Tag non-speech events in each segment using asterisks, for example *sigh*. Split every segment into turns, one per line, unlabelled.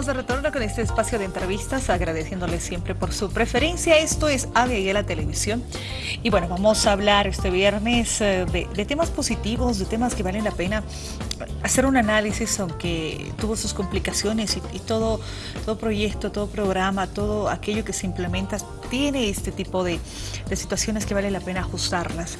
de retorno con este espacio de entrevistas, agradeciéndoles siempre por su preferencia. Esto es ABI Televisión. Y bueno, vamos a hablar este viernes eh, de, temas positivos, de temas que valen la pena hacer un análisis, aunque tuvo sus complicaciones y, todo, todo proyecto, todo programa, todo aquello que se implementa tiene este tipo de, situaciones que vale la pena ajustarlas.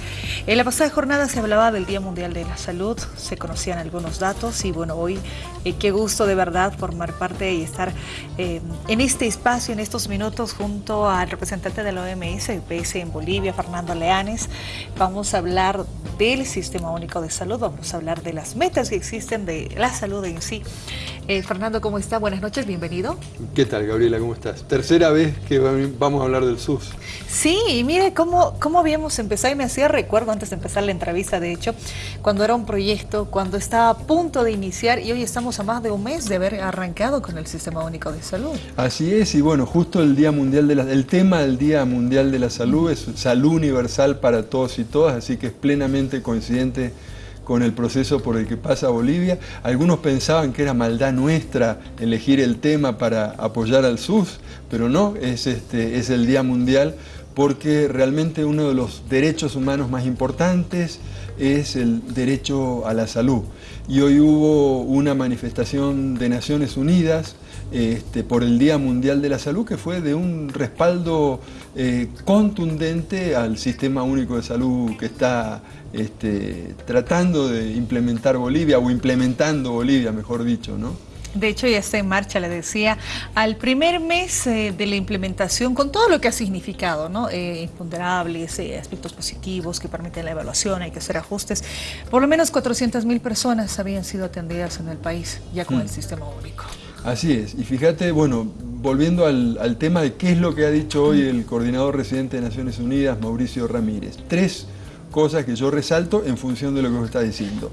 En la pasada jornada se hablaba del Día Mundial de la Salud, se conocían algunos datos y bueno, hoy eh, qué gusto de verdad formar parte y estar eh, en este espacio, en estos minutos, junto al representante de la OMS, el PS en Bolivia, Fernando Leanes. Vamos a hablar del Sistema Único de Salud, vamos a hablar de las metas que existen de la salud en sí. Eh, Fernando, ¿cómo está? Buenas noches, bienvenido.
¿Qué tal, Gabriela? ¿Cómo estás? Tercera vez que vamos a hablar del SUS.
Sí, y mire cómo, cómo habíamos empezado, y me hacía recuerdo antes de empezar la entrevista, de hecho, cuando era un proyecto, cuando estaba a punto de iniciar, y hoy estamos a más de un mes de haber arrancado con el Sistema Único de Salud.
Así es, y bueno, justo el Día Mundial de la, el tema del Día Mundial de la Salud es salud universal para todos y todas, así que es plenamente coincidente con el proceso por el que pasa Bolivia. Algunos pensaban que era maldad nuestra elegir el tema para apoyar al SUS, pero no, es, este, es el Día Mundial porque realmente uno de los derechos humanos más importantes es el derecho a la salud. Y hoy hubo una manifestación de Naciones Unidas este, por el Día Mundial de la Salud que fue de un respaldo eh, contundente al Sistema Único de Salud que está este, tratando de implementar Bolivia, o implementando Bolivia, mejor dicho, ¿no?
De hecho, ya está en marcha, le decía, al primer mes eh, de la implementación, con todo lo que ha significado, ¿no? Eh, imponderables, eh, aspectos positivos que permiten la evaluación, hay que hacer ajustes. Por lo menos 400 mil personas habían sido atendidas en el país ya con el mm. sistema único.
Así es, y fíjate, bueno, volviendo al, tema de qué es lo que ha dicho hoy el coordinador residente de Naciones Unidas, Mauricio Ramírez. Tres cosas que yo resalto en función de lo que usted está diciendo.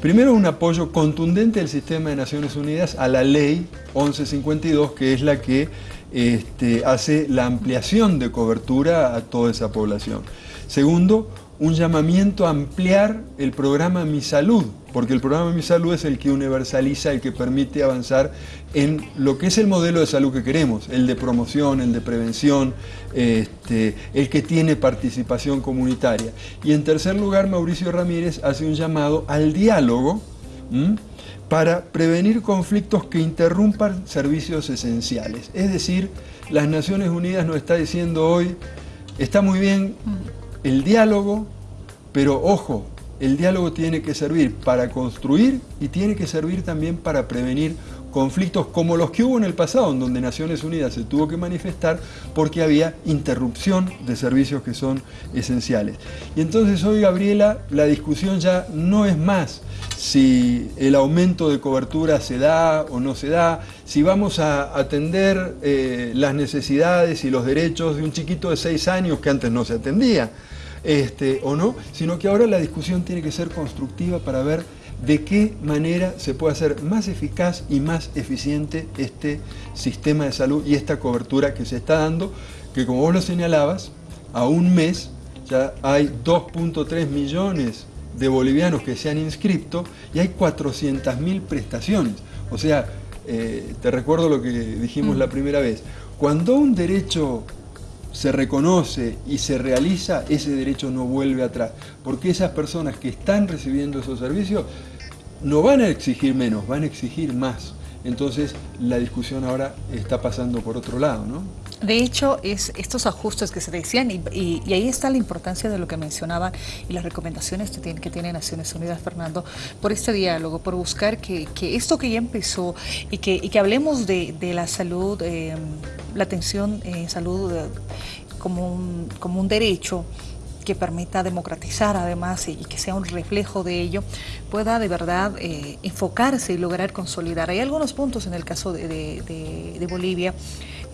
Primero, un apoyo contundente del sistema de Naciones Unidas a la ley 1152, que es la que este, hace la ampliación de cobertura a toda esa población. Segundo, un llamamiento a ampliar el programa Mi Salud, porque el programa Mi Salud es el que universaliza, el que permite avanzar en lo que es el modelo de salud que queremos, el de promoción, el de prevención, este, el que tiene participación comunitaria. Y en tercer lugar, Mauricio Ramírez hace un llamado al diálogo para prevenir conflictos que interrumpan servicios esenciales. Es decir, las Naciones Unidas nos está diciendo hoy, está muy bien el diálogo, pero ojo, el diálogo tiene que servir para construir y tiene que servir también para prevenir conflictos como los que hubo en el pasado, en donde Naciones Unidas se tuvo que manifestar porque había interrupción de servicios que son esenciales. Y entonces hoy, Gabriela, la discusión ya no es más si el aumento de cobertura se da o no se da, si vamos a atender eh, las necesidades y los derechos de un chiquito de seis años que antes no se atendía, este, o no, sino que ahora la discusión tiene que ser constructiva para ver de qué manera se puede hacer más eficaz y más eficiente este sistema de salud y esta cobertura que se está dando, que como vos lo señalabas, a un mes ya hay 2.3 millones de bolivianos que se han inscrito y hay 400.000 prestaciones. O sea, eh, te recuerdo lo que dijimos la primera vez, cuando un derecho se reconoce y se realiza, ese derecho no vuelve atrás, porque esas personas que están recibiendo esos servicios no van a exigir menos, van a exigir más. Entonces la discusión ahora está pasando por otro lado, ¿no?
De hecho, es estos ajustes que se decían, y, ahí está la importancia de lo que mencionaban y las recomendaciones que tiene, que tiene Naciones Unidas, Fernando, por este diálogo, por buscar que, esto que ya empezó y que, que hablemos de, la salud, eh, la atención en salud eh, como, un, como un derecho, que permita democratizar además y, que sea un reflejo de ello, pueda de verdad eh, enfocarse y lograr consolidar. Hay algunos puntos en el caso de, Bolivia,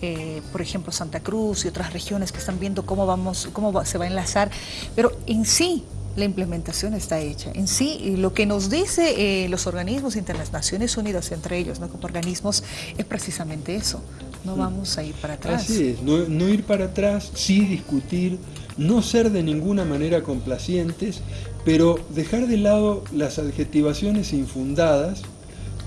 eh, por ejemplo Santa Cruz y otras regiones que están viendo cómo, vamos, cómo se va a enlazar, pero en sí la implementación está hecha. En sí, lo que nos dice eh, los organismos internacionales, Naciones Unidas entre ellos, ¿no? como organismos, es precisamente eso. No vamos a ir para atrás.
Así es, no, no ir para atrás, sí discutir, no ser de ninguna manera complacientes, pero dejar de lado las adjetivaciones infundadas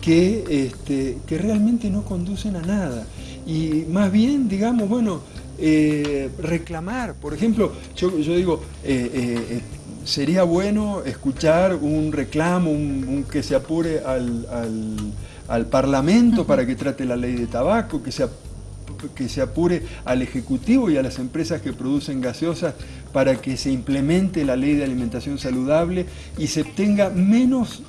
que, este, que realmente no conducen a nada. Y más bien, digamos, bueno, eh, reclamar. Por ejemplo, yo, digo, eh, eh, sería bueno escuchar un reclamo, un, que se apure al, Parlamento para que trate la ley de tabaco, que se, que se apure al Ejecutivo y a las empresas que producen gaseosas para que se implemente la ley de alimentación saludable y se tenga menos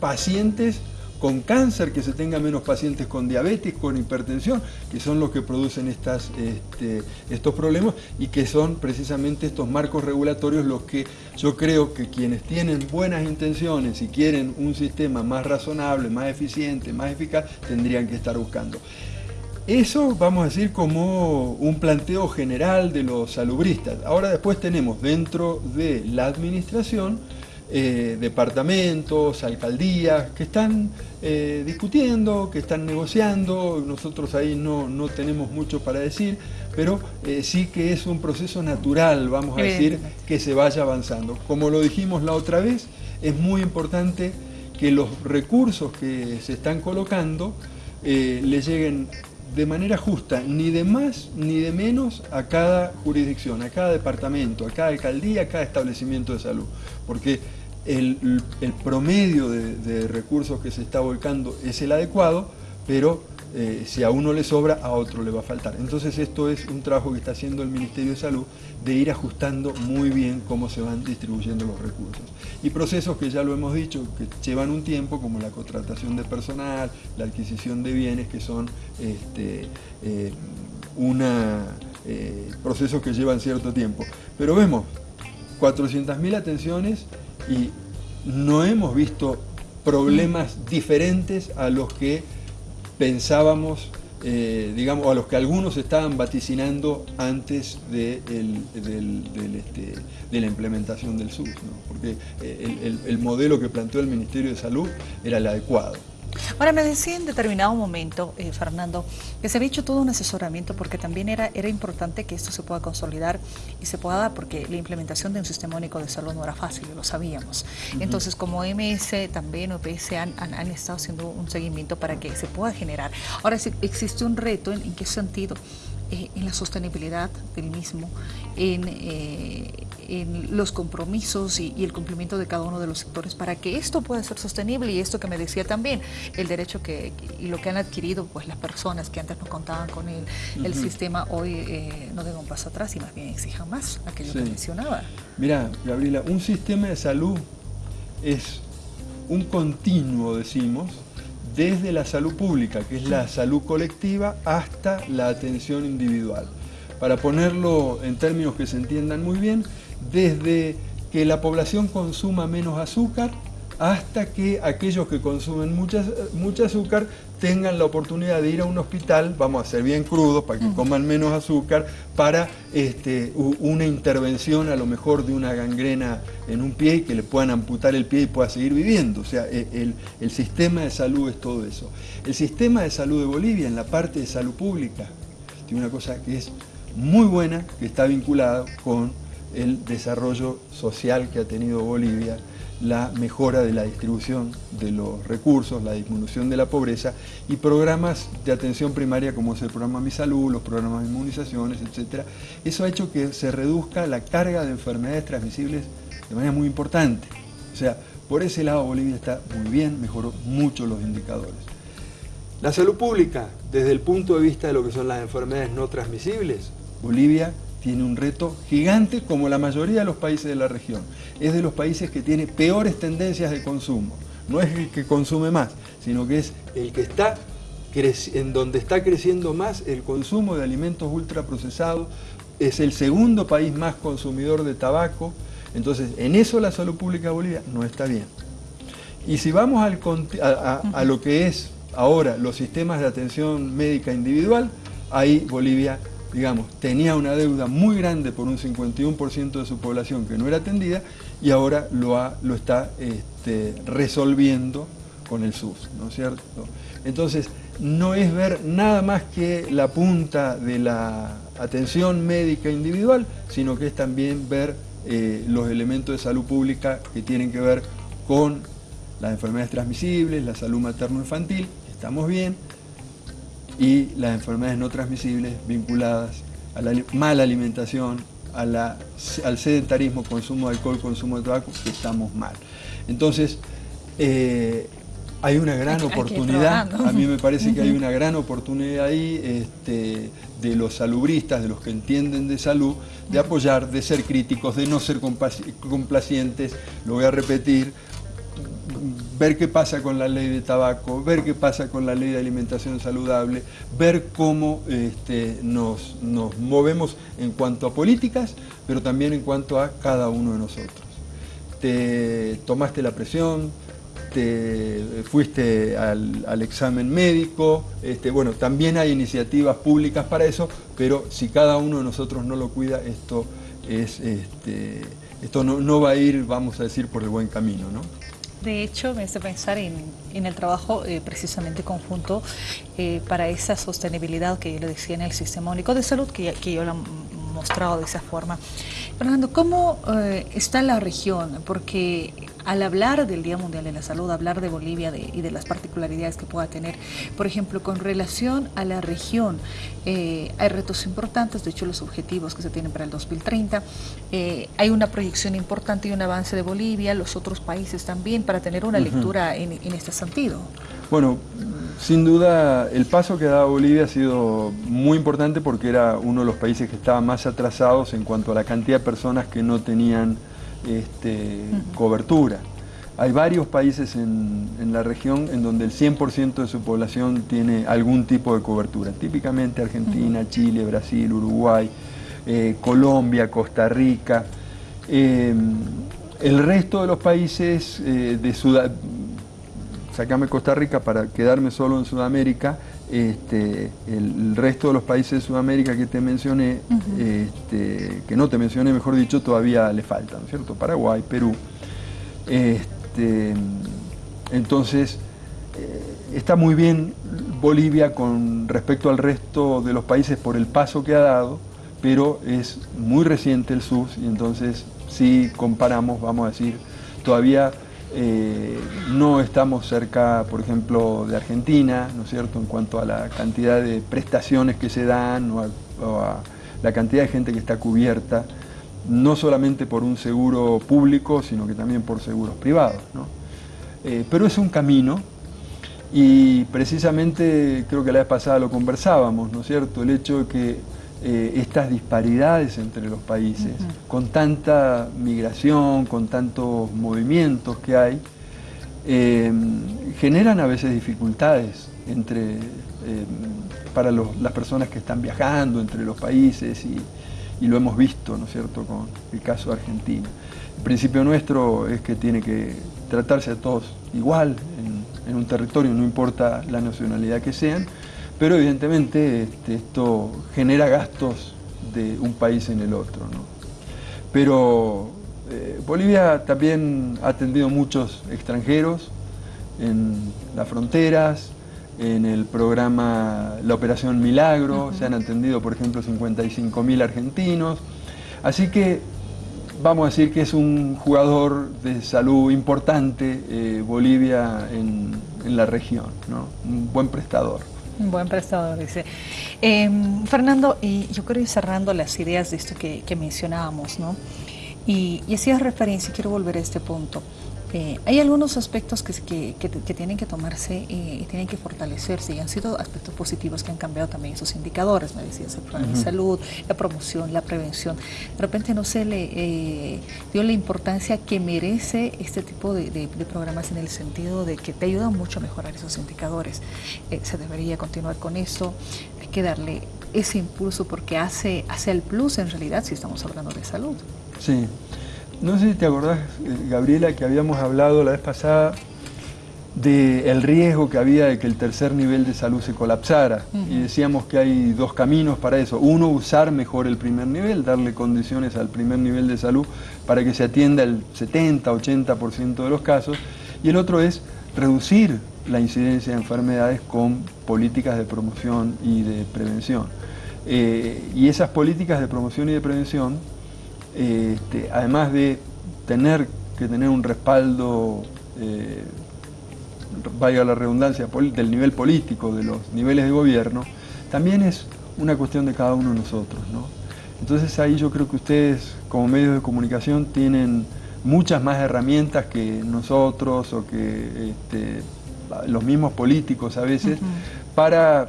pacientes con cáncer, que se tenga menos pacientes con diabetes, con hipertensión, que son los que producen estas, este, estos problemas y que son precisamente estos marcos regulatorios los que yo creo que quienes tienen buenas intenciones y quieren un sistema más razonable, más eficiente, más eficaz, tendrían que estar buscando. Eso vamos a decir como un planteo general de los salubristas. Ahora después tenemos dentro de la administración eh, departamentos, alcaldías, que están eh, discutiendo, que están negociando, nosotros ahí no, no tenemos mucho para decir, pero eh, sí que es un proceso natural, vamos a decir, que se vaya avanzando. Como lo dijimos la otra vez, es muy importante que los recursos que se están colocando le lleguen de manera justa, ni de más ni de menos a cada jurisdicción, a cada departamento, a cada alcaldía, a cada establecimiento de salud. Porque el, promedio de, recursos que se está volcando es el adecuado, pero eh, si a uno le sobra, a otro le va a faltar. Entonces esto es un trabajo que está haciendo el Ministerio de Salud de ir ajustando muy bien cómo se van distribuyendo los recursos. Y procesos que ya lo hemos dicho, que llevan un tiempo, como la contratación de personal, la adquisición de bienes, que son este, eh, una, eh, procesos que llevan cierto tiempo. Pero vemos 400.000 atenciones y no hemos visto problemas diferentes a los que pensábamos, eh, digamos, a los que algunos estaban vaticinando antes de, este, de la implementación del SUS, porque eh, el modelo que planteó el Ministerio de Salud era el adecuado.
Ahora, me decía en determinado momento, eh, Fernando, que se había hecho todo un asesoramiento porque también era, era importante que esto se pueda consolidar y se pueda dar porque la implementación de un sistema único de salud no era fácil, lo sabíamos. Entonces, como MS también o PS han, han, estado haciendo un seguimiento para que se pueda generar. Ahora, si existe un reto, ¿en, qué sentido? Eh, en la sostenibilidad del mismo, en... Eh, en los compromisos y, el cumplimiento de cada uno de los sectores para que esto pueda ser sostenible y esto que me decía también, el derecho que y lo que han adquirido pues las personas que antes no contaban con el, el sistema hoy eh, no den un paso atrás y más bien exijan más aquello que mencionaba.
Mira, Gabriela, un sistema de salud es un continuo, decimos, desde la salud pública, que es la salud colectiva, hasta la atención individual. Para ponerlo en términos que se entiendan muy bien, desde que la población consuma menos azúcar hasta que aquellos que consumen mucha, mucha azúcar tengan la oportunidad de ir a un hospital, vamos a ser bien crudos, para que coman menos azúcar, para este, una intervención a lo mejor de una gangrena en un pie y que le puedan amputar el pie y pueda seguir viviendo. O sea, e, el, el sistema de salud es todo eso. El sistema de salud de Bolivia, en la parte de salud pública, tiene una cosa que es muy buena, que está vinculada con el desarrollo social que ha tenido Bolivia, la mejora de la distribución de los recursos, la disminución de la pobreza y programas de atención primaria como es el programa Mi Salud, los programas de inmunizaciones, etc. Eso ha hecho que se reduzca la carga de enfermedades transmisibles de manera muy importante. O sea, por ese lado Bolivia está muy bien, mejoró mucho los indicadores. La salud pública, desde el punto de vista de lo que son las enfermedades no transmisibles, Bolivia tiene un reto gigante como la mayoría de los países de la región. Es de los países que tiene peores tendencias de consumo. No es el que consume más, sino que es el que está en donde está creciendo más el consumo de alimentos ultraprocesados, es el segundo país más consumidor de tabaco, entonces en eso la salud pública de Bolivia no está bien. Y si vamos al, a lo que es ahora los sistemas de atención médica individual, ahí Bolivia digamos, tenía una deuda muy grande por un 51% de su población que no era atendida y ahora lo, lo está este, resolviendo con el SUS, ¿no es cierto? Entonces, no es ver nada más que la punta de la atención médica individual, sino que es también ver eh, los elementos de salud pública que tienen que ver con las enfermedades transmisibles, la salud materno-infantil, estamos bien, y las enfermedades no transmisibles vinculadas a la mala alimentación, al sedentarismo, consumo de alcohol, consumo de tabaco, estamos mal. Entonces, eh, hay una gran oportunidad, a mí me parece que hay *laughs* una gran oportunidad ahí este, de los salubristas, de los que entienden de salud, de apoyar, de ser críticos, de no ser complacientes, lo voy a repetir, ver qué pasa con la ley de tabaco, ver qué pasa con la ley de alimentación saludable, ver cómo este, nos, nos movemos en cuanto a políticas, pero también en cuanto a cada uno de nosotros. Te tomaste la presión, te fuiste al, examen médico, este, bueno, también hay iniciativas públicas para eso, pero si cada uno de nosotros no lo cuida, esto, es, este, esto no, va a ir, vamos a decir, por el buen camino. ¿no?
De hecho, me hace pensar en, el trabajo eh, precisamente conjunto eh, para esa sostenibilidad que yo le decía en el Sistema Único de Salud, que, que yo la mostrado de esa forma. Fernando, ¿cómo eh, está la región? Porque al hablar del Día Mundial de la Salud, hablar de Bolivia y de las particularidades que pueda tener, por ejemplo, con relación a la región, eh, hay retos importantes, de hecho los objetivos que se tienen para el 2030, eh, hay una proyección importante y un avance de Bolivia, los otros países también, para tener una lectura en, en este sentido.
Bueno, sin duda, el paso que ha dado Bolivia ha sido muy importante porque era uno de los países que estaba más atrasados en cuanto a la cantidad de personas que no tenían este, cobertura. Hay varios países en, la región en donde el 100% de su población tiene algún tipo de cobertura, típicamente Argentina, Chile, Brasil, Uruguay, eh, Colombia, Costa Rica. Eh, el resto de los países eh, de Sudamérica, sacame Costa Rica para quedarme solo en Sudamérica, este, el, resto de los países de Sudamérica que te mencioné, este, que no te mencioné, mejor dicho, todavía le faltan, ¿cierto? Paraguay, Perú. Este, entonces, eh, está muy bien Bolivia con respecto al resto de los países por el paso que ha dado, pero es muy reciente el SUS y entonces si comparamos, vamos a decir, todavía eh, no estamos cerca, por ejemplo, de Argentina, ¿no es cierto?, en cuanto a la cantidad de prestaciones que se dan o a, la cantidad de gente que está cubierta, no solamente por un seguro público, sino que también por seguros privados. Eh, pero es un camino y precisamente creo que la vez pasada lo conversábamos, ¿no es cierto?, el hecho de que eh, estas disparidades entre los países, con tanta migración, con tantos movimientos que hay, eh, generan a veces dificultades entre, eh, para las personas que están viajando entre los países y, lo hemos visto, ¿no es cierto?, con el caso de Argentina. El principio nuestro es que tiene que tratarse a todos igual en un territorio, no importa la nacionalidad que sean, pero evidentemente este, esto genera gastos de un país en el otro. Pero eh, Bolivia también ha atendido muchos extranjeros en las fronteras, en el programa La Operación Milagro, se han atendido por ejemplo 55.000 argentinos, así que vamos a decir que es un jugador de salud importante eh, Bolivia en, la región, un buen prestador.
Buen prestador, dice. Em, Fernando, y yo quiero ir cerrando las ideas de esto que, mencionábamos, ¿no? Y, y hacías referencia, quiero volver a este punto. Eh, hay algunos aspectos que, tienen que tomarse eh, y tienen que fortalecerse y han sido aspectos positivos que han cambiado también esos indicadores, me decías, el plan de salud, la promoción, la prevención. De repente no se le eh, dio la importancia que merece este tipo de, programas en el sentido de que te ayudan mucho a mejorar esos indicadores. se debería continuar con eso, hay que darle ese impulso porque hace, hace el plus en realidad si estamos hablando de salud.
Sí. No sé si te acordás, eh, Gabriela, que habíamos hablado la vez pasada del riesgo que había de que el tercer nivel de salud se colapsara. Y decíamos que hay dos caminos para eso. Uno, usar mejor el primer nivel, darle condiciones al primer nivel de salud para que se atienda el 70-80% de los casos. Y el otro es reducir la incidencia de enfermedades con políticas de promoción y de prevención. Eh, y esas políticas de promoción y de prevención este, además de tener que tener un respaldo eh, valga la redundancia, del nivel político, de los niveles de gobierno, también es una cuestión de cada uno de nosotros. ¿no? Entonces ahí yo creo que ustedes como medios de comunicación tienen muchas más herramientas que nosotros o que este, los mismos políticos a veces para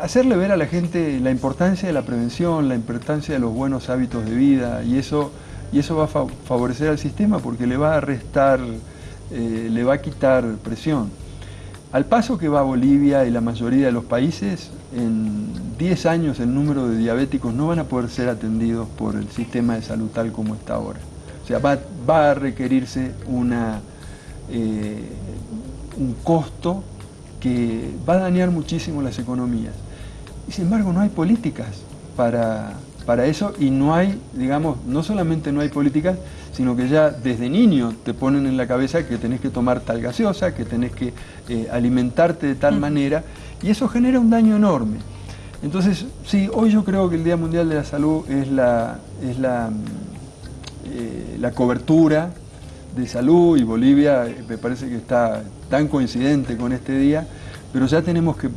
hacerle ver a la gente la importancia de la prevención, la importancia de los buenos hábitos de vida y eso, y eso va a favorecer al sistema porque le va a restar, eh, le va a quitar presión. Al paso que va Bolivia y la mayoría de los países, en 10 años el número de diabéticos no van a poder ser atendidos por el sistema de salud tal como está ahora. O sea, va, a requerirse una, eh, un costo que va a dañar muchísimo las economías. Y sin embargo no hay políticas para, para eso y no hay, digamos, no solamente no hay políticas, sino que ya desde niño te ponen en la cabeza que tenés que tomar tal gaseosa, que tenés que eh, alimentarte de tal manera, y eso genera un daño enorme. Entonces, sí, hoy yo creo que el Día Mundial de la Salud es la, es la eh, la cobertura de salud y Bolivia eh, me parece que está tan coincidente con este día, pero ya tenemos que,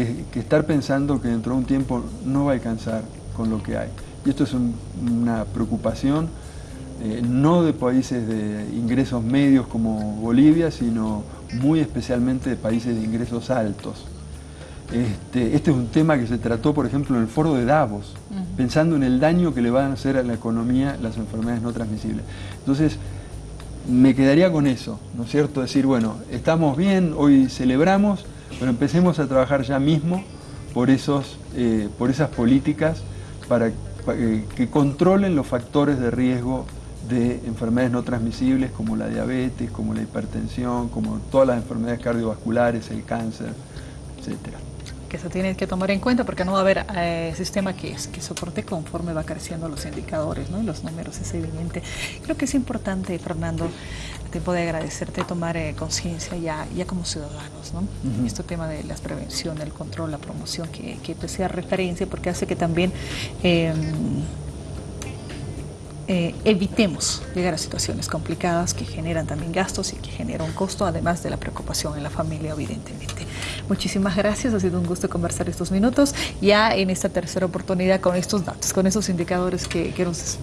estar pensando que dentro de un tiempo no va a alcanzar con lo que hay. Y esto es una preocupación eh, no de países de ingresos medios como Bolivia, sino muy especialmente de países de ingresos altos. Este, este, es un tema que se trató, por ejemplo, en el foro de Davos, pensando en el daño que le van a hacer a la economía las enfermedades no transmisibles. Entonces, me quedaría con eso, ¿no es cierto? Decir, bueno, estamos bien, hoy celebramos, pero empecemos a trabajar ya mismo por, esos, eh, por esas políticas para, eh, que controlen los factores de riesgo de enfermedades no transmisibles como la diabetes, como la hipertensión, como todas las enfermedades cardiovasculares, el cáncer, etcétera
que se tiene que tomar en cuenta porque no va a haber eh, sistema que, que soporte conforme va creciendo los indicadores ¿no? y los números, es evidente. Creo que es importante, Fernando, a tiempo de agradecerte tomar eh, conciencia ya, ya como ciudadanos, ¿no? Este tema de la prevención, el control, la promoción, que, que pues, sea referencia porque hace que también... Em, eh, evitemos llegar a situaciones complicadas que generan también gastos y que generan un costo, además de la preocupación en la familia, evidentemente. Muchísimas gracias, ha sido un gusto conversar estos minutos, ya en esta tercera oportunidad con estos datos, con esos indicadores que, que nos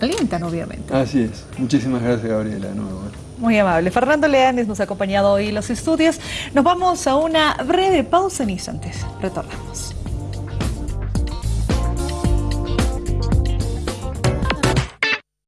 alientan, obviamente.
Así es. Muchísimas gracias, Gabriela, de nuevo.
Muy amable. Fernando Leanes nos ha acompañado hoy en los estudios. Nos vamos a una breve pausa en instantes. Retornamos.